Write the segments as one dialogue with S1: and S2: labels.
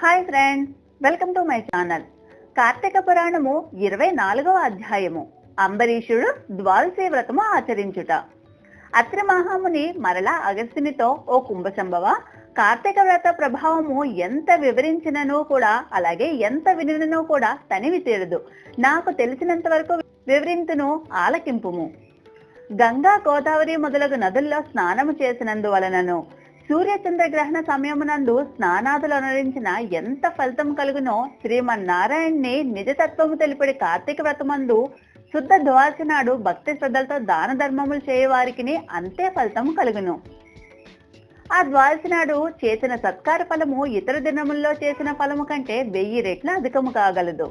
S1: Hi friends welcome to my channel. Karthika Puranam ఇరవై నాలుగవ అధ్యాయము. అంబరీషుడు ద్వాదశి వ్రతము ఆచరించుట. అత్రి మహాముని మరలా అగస్తినితో ఓ కుంభసంభవ కార్తీక వ్రత ప్రభావము ఎంత వివరించినను కూడా అలాగే ఎంత వినినను కూడా తనివి తీరదు. నాకు తెలిసినంత వరకు వివరింతును ఆలకింపుము. గంగా గోదావరి మొదలగు నదుల్లో స్నానము చేసినందువలనను సూర్య చంద్రగ్రహణ సమయమునందు స్నానాదులు అనురించిన ఎంత ఫలితం కలుగునో శ్రీమన్నారాయణ్ణి నిజతత్వము తెలిపడి కార్తీక వ్రతమందు శుద్ధ ద్వాసి నాడు భక్తి శ్రద్ధలతో దాన ధర్మములు చేయవారికి అంతే ఫలితం కలుగును. ఆ ద్వాసి నాడు చేసిన సత్కార ఫలము ఇతర దినముల్లో చేసిన ఫలము కంటే వెయ్యి రెట్ల అధికము కాగలదు.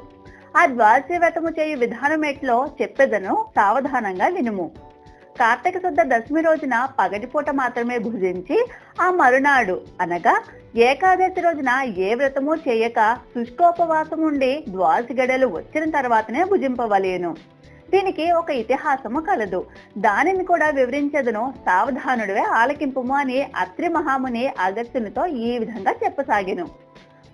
S1: ఆ ద్వాదశి వ్రతము చేయు విధానం ఎట్లో చెప్పెదను సావధానంగా వినుము. కార్తీక శుద్ధ దశమి రోజున పగటిపూట మాత్రమే భుజించి ఆ మరునాడు అనగా ఏకాదశి రోజున ఏ వ్రతము చేయక శుష్కోపవాసం ఉండి ద్వాసి గడలు వచ్చిన తర్వాతనే భుజింపవలేను. దీనికి ఒక ఇతిహాసము కలదు. దానిని కూడా వివరించదును సావధానుడివే ఆలకింపుము అని అత్రి మహాముని అగస్త్యునితో ఈ విధంగా చెప్పసాగాను.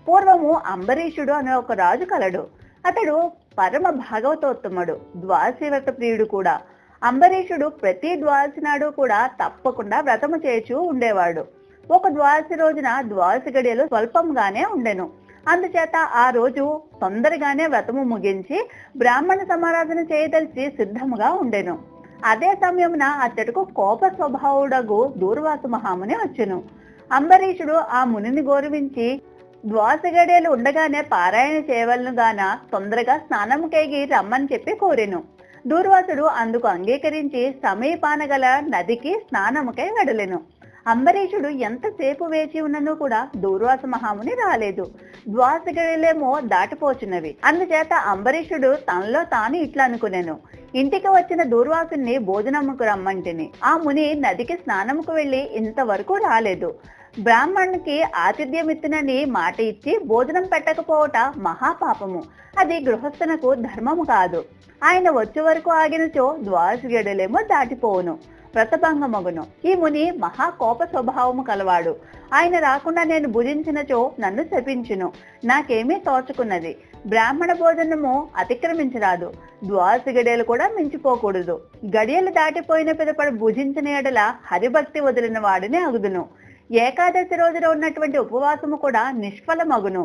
S1: పూర్వము అంబరీషుడు అనే ఒక రాజు కలడు. అతడు పరమ భాగవతోత్తముడు ద్వాదశి వ్రత ప్రియుడు కూడా. అంబరీషుడు ప్రతి ద్వాదశి నాడు కూడా తప్పకుండా వ్రతము చేచూ ఉండేవాడు. ఒక ద్వాదశి రోజున ద్వాదశి గడియలు స్వల్పంగానే ఉండెను. అందుచేత ఆ రోజు తొందరగానే వ్రతము ముగించి బ్రాహ్మణ సమారాధన చేయదలిచి సిద్ధముగా ఉండెను. అదే సమయమున అతడుకు కోప స్వభావుడగు దూర్వాసు మహాముని వచ్చెను. అంబరీషుడు ఆ మునిని గౌరవించి ద్వాసగడేలు ఉండగానే పారాయణ చేయవలను గాన తొందరగా స్నానం కేగి రమ్మని చెప్పి కోరెను. దూర్వాసుడు అందుకు అంగీకరించి సమీపాన గల నదికి స్నానముకై వెడలెను అంబరీషుడు ఎంతసేపు వేచి ఉన్నను కూడా దూర్వాస మహాముని రాలేదు. ద్వాసగడిలేమో దాటిపోచున్నవి. అందుచేత అంబరీషుడు తనలో తాను ఇట్లా అనుకునేను. ఇంటికి వచ్చిన దూర్వాసుని భోజనముకు రమ్మంటిని. ఆ ముని నదికి స్నానముకు వెళ్ళి ఇంతవరకు రాలేదు. బ్రాహ్మణునికి ఆతిథ్యం ఇచ్చినని మాట ఇచ్చి భోజనం పెట్టకపోవట మహాపాపము. అది గృహస్థునకు ధర్మము కాదు. ఆయన వచ్చే వరకు ఆగినచో ద్వాదశి గడులేమో దాటిపోవును. వ్రతభంగమగును. ఈ ముని మహా కోప స్వభావము కలవాడు. ఆయన రాకుండా నేను భుజించినచో నన్ను శపించును. నాకేమీ తోచుకున్నది. బ్రాహ్మణ భోజనము అతిక్రమించరాదు. ద్వాదశి గడియలు కూడా మించిపోకూడదు. గడియలు దాటిపోయిన పిదపడి భుజించిన ఎడల హరిభక్తి వదిలిన వాడిని అగుదును. ఏకాదశి రోజున ఉన్నటువంటి ఉపవాసము కూడా నిష్ఫలమగును.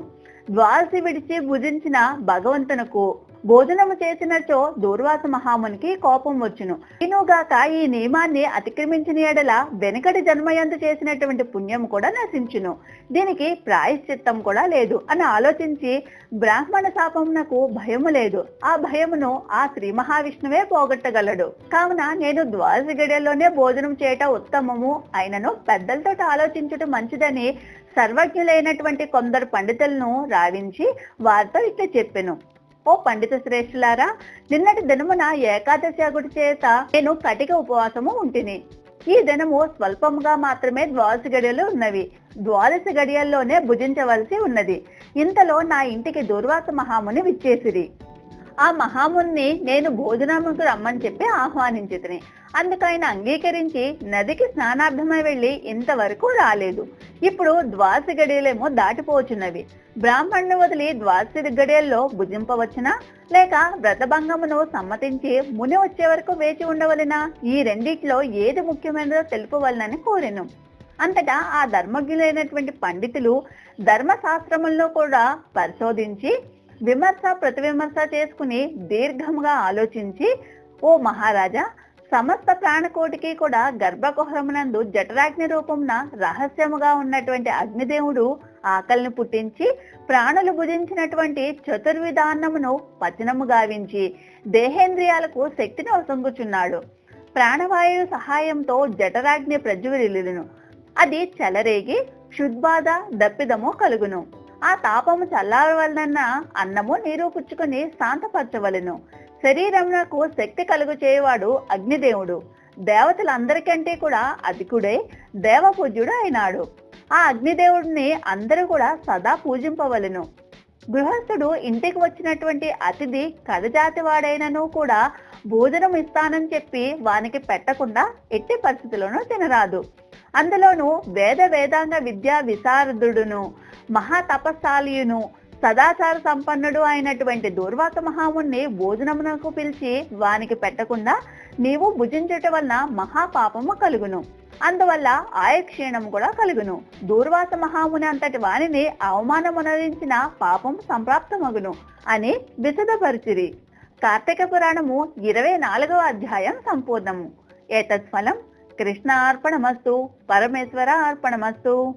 S1: ద్వాదశి విడిచి భుజించిన భగవంతునకు భోజనము చేసినచో దూర్వాస మహామునికి కోపం వచ్చును. ఇనుగాక ఈ నియమాన్ని అతిక్రమించిన ఎడల వెనకటి జన్మయందు చేసినటువంటి పుణ్యం కూడా నశించును. దీనికి ప్రాయశ్చిత్తం కూడా లేదు. అని ఆలోచించి బ్రాహ్మణ శాపమునకు భయము లేదు. ఆ భయమును ఆ శ్రీ మహావిష్ణువే పోగొట్టగలడు. కావున నేను ద్వాదశ గడియల్లోనే భోజనం చేయట ఉత్తమము అయినను పెద్దలతో ఆలోచించుట మంచిదని సర్వజ్ఞులైనటువంటి కొందరు పండితులను రావించి వారితో ఇట్లా చెప్పెను. ఓ పండిత శ్రేష్ఠులారా నిన్నటి దినమున ఏకాదశి అగుడి చేత నేను కటిక ఉపవాసము ఉంటిని. ఈ దినము స్వల్పముగా మాత్రమే ద్వాదశి గడియలు ఉన్నవి. ద్వాదశి గడియల్లోనే భుజించవలసి ఉన్నది. ఇంతలో నా ఇంటికి దుర్వాస మహాముని విచ్చేసిరి. ఆ మహాముని నేను భోజనముకు రమ్మని చెప్పి ఆహ్వానించితిని ఆయన అంగీకరించి నదికి స్నానార్థమై వెళ్ళి ఇంతవరకు రాలేదు. ఇప్పుడు ద్వాసి గడియలేమో దాటిపోచున్నవి బ్రాహ్మణ్ణి వదిలి ద్వాసి గడియల్లో భుజింపవచ్చునా? లేక వ్రతభంగమును సమ్మతించి ముని వచ్చే వరకు వేచి ఉండవలనా? ఈ రెండిట్లో ఏది ముఖ్యమైనదో తెలుపవలనని కోరెను. అంతటా ఆ ధర్మజ్ఞులైనటువంటి పండితులు ధర్మశాస్త్రములను కూడా పరిశోధించి విమర్శ ప్రతివిమర్శ చేసుకుని దీర్ఘముగా ఆలోచించి ఓ మహారాజా సమస్త ప్రాణకోటికి కూడా గర్భకుహరమునందు జఠరాగ్ని రూపమున రహస్యముగా ఉన్నటువంటి అగ్నిదేవుడు ఆకలిని పుట్టించి ప్రాణులు భుజించినటువంటి చతుర్విధాన్నమును పచనము గావించి దేహేంద్రియాలకు శక్తిని వసంగుచున్నాడు. ప్రాణవాయువు సహాయంతో జఠరాగ్ని ప్రజ్వరిల్లును అది చెలరేగి క్షుద్బాధ దప్పిదము కలుగును. ఆ తాపము చల్లారవలన అన్నము నీరు పుచ్చుకొని శాంతపరచవలెను. శరీరమునకు శక్తి కలుగు చేయవాడు అగ్నిదేవుడు. దేవతలందరికంటే కూడా అధికుడై దేవపూజ్యుడు అయినాడు. ఆ అగ్నిదేవుడిని అందరూ కూడా సదా పూజింపవలెను. గృహస్థుడు ఇంటికి వచ్చినటువంటి అతిథి కరజాతి వాడైనను కూడా భోజనం ఇస్తానని చెప్పి వానికి పెట్టకుండా ఎట్టి పరిస్థితుల్లోనూ తినరాదు. అందులోనూ వేద వేదాంగ విద్యా విశారదుడును మహాతపస్సాలియును సదాచార సంపన్నుడు అయినటువంటి దూర్వాస మహాముని భోజనమునకు పిలిచి వానికి పెట్టకుండా నీవు భుజించుట వలన మహాపాపము కలుగును. అందువల్ల ఆయక్షీణం కూడా కలుగును. దూర్వాస మహాముని అంతటి వానిని అవమానమునరించిన పాపం సంప్రాప్తమగును అని విశదపరిచిరి. కార్తీక పురాణము ఇరవై నాలుగవ అధ్యాయం సంపూర్ణము. ఏతత్ఫలం కృష్ణ అర్పణమస్తు పరమేశ్వర అర్పణమస్తు.